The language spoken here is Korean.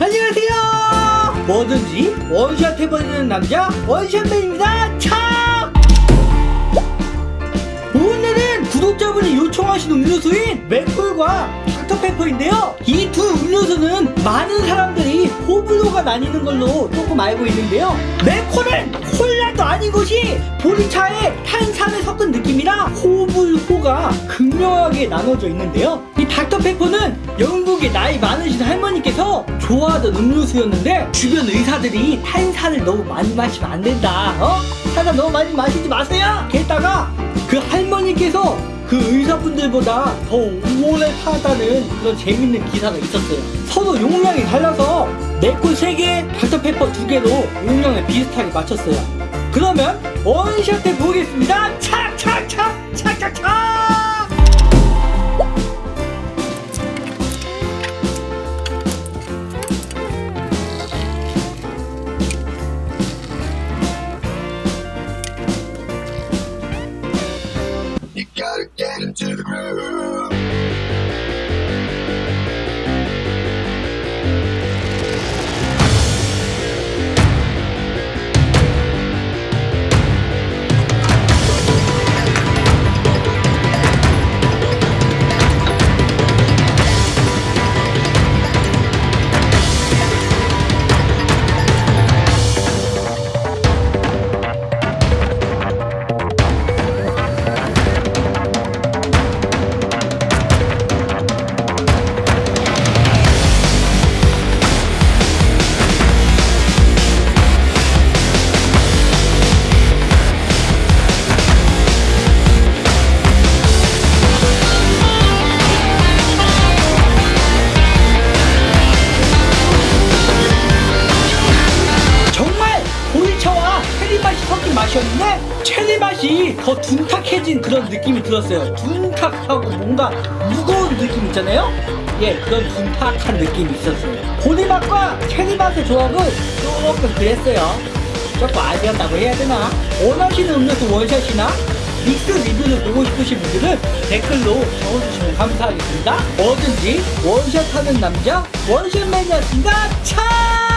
안녕하세요. 뭐든지 원샷 해버리는 남자 원샷맨입니다. 차 오늘은 구독자분이 요청하신 음료수인 맥콜과 닥터페퍼인데요. 이 두 음료수는 많은 사람들이 호불호가 나뉘는 걸로 조금 알고 있는데요. 맥콜은 콜라도 아닌 것이 보리차에 탄산을 섞은 느낌이라 호불호 가 극명하게 나눠져 있는데요 이 닥터페퍼는 영국의 나이 많으신 할머니께서 좋아하던 음료수였는데 주변 의사들이 탄산을 너무 많이 마시면 안 된다 어? 탄산 너무 많이 마시지 마세요 게다가 그 할머니께서 그 의사분들보다 더 오래 살았다는 그런 재밌는 기사가 있었어요. 서로 용량이 달라서 네콜 3개, 닥터페퍼 2개로 용량을 비슷하게 맞췄어요. 그러면 원샷 해 보겠습니다. 착 You gotta get into the groove. 맛이었는데 체리 맛이 더 둔탁해진 그런 느낌이 들었어요. 둔탁하고 뭔가 무거운 느낌 있잖아요. 예, 그런 둔탁한 느낌이 있었어요. 보리 맛과 체리 맛의 조합은 조금 그랬어요. 조금 아쉬웠다고 해야 되나? 원하시는 음료수 원샷이나 믹스 리뷰를 보고 싶으신 분들은 댓글로 적어주시면 감사하겠습니다. 뭐든지 원샷하는 남자 원샷맨이었습니다. 차!